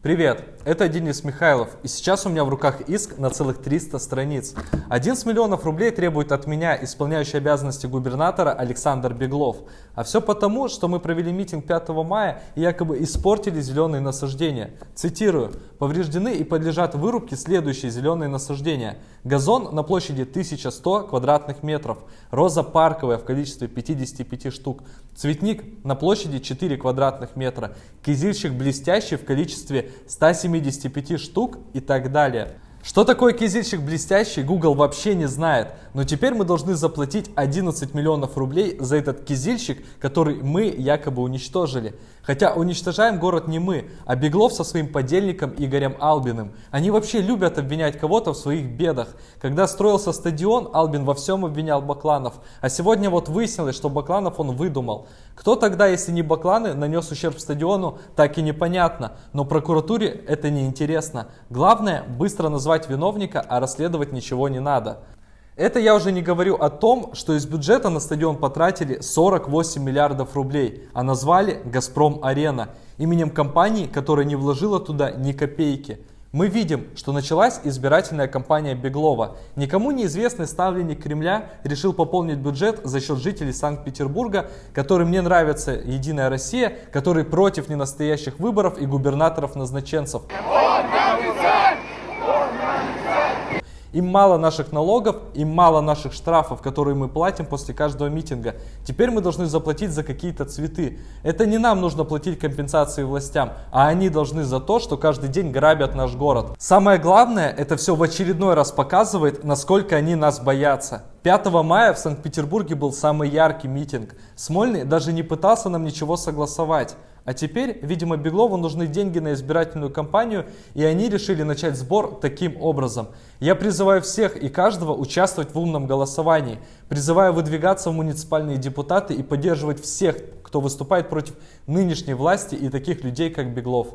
Привет, это Денис Михайлов, и сейчас у меня в руках иск на целых 300 страниц. 11 миллионов рублей требует от меня исполняющий обязанности губернатора Александр Беглов. А все потому, что мы провели митинг 5 мая и якобы испортили зеленые насаждения. Цитирую, повреждены и подлежат вырубке следующие зеленые насаждения. Газон на площади 1100 квадратных метров, роза парковая в количестве 55 штук, цветник на площади 4 квадратных метра, кизильщик блестящий в количестве 175 штук и так далее. Что такое кизильщик блестящий, Google вообще не знает. Но теперь мы должны заплатить 11 миллионов рублей за этот кизильщик, который мы якобы уничтожили. Хотя уничтожаем город не мы, а Беглов со своим подельником Игорем Албиным. Они вообще любят обвинять кого-то в своих бедах. Когда строился стадион, Албин во всем обвинял Бакланов. А сегодня вот выяснилось, что Бакланов он выдумал. Кто тогда, если не Бакланы, нанес ущерб стадиону, так и непонятно. Но прокуратуре это не интересно. Главное, быстро назвать виновника, а расследовать ничего не надо. Это я уже не говорю о том, что из бюджета на стадион потратили 48 миллиардов рублей, а назвали «Газпром Арена» именем компании, которая не вложила туда ни копейки. Мы видим, что началась избирательная кампания Беглова. Никому неизвестный ставленник Кремля решил пополнить бюджет за счет жителей Санкт-Петербурга, которым не нравится Единая Россия, которые против ненастоящих выборов и губернаторов-назначенцев. Им мало наших налогов, им мало наших штрафов, которые мы платим после каждого митинга. Теперь мы должны заплатить за какие-то цветы. Это не нам нужно платить компенсации властям, а они должны за то, что каждый день грабят наш город. Самое главное, это все в очередной раз показывает, насколько они нас боятся. 5 мая в Санкт-Петербурге был самый яркий митинг. Смольный даже не пытался нам ничего согласовать. А теперь, видимо, Беглову нужны деньги на избирательную кампанию, и они решили начать сбор таким образом. Я призываю всех и каждого участвовать в умном голосовании. Призываю выдвигаться в муниципальные депутаты и поддерживать всех, кто выступает против нынешней власти и таких людей, как Беглов.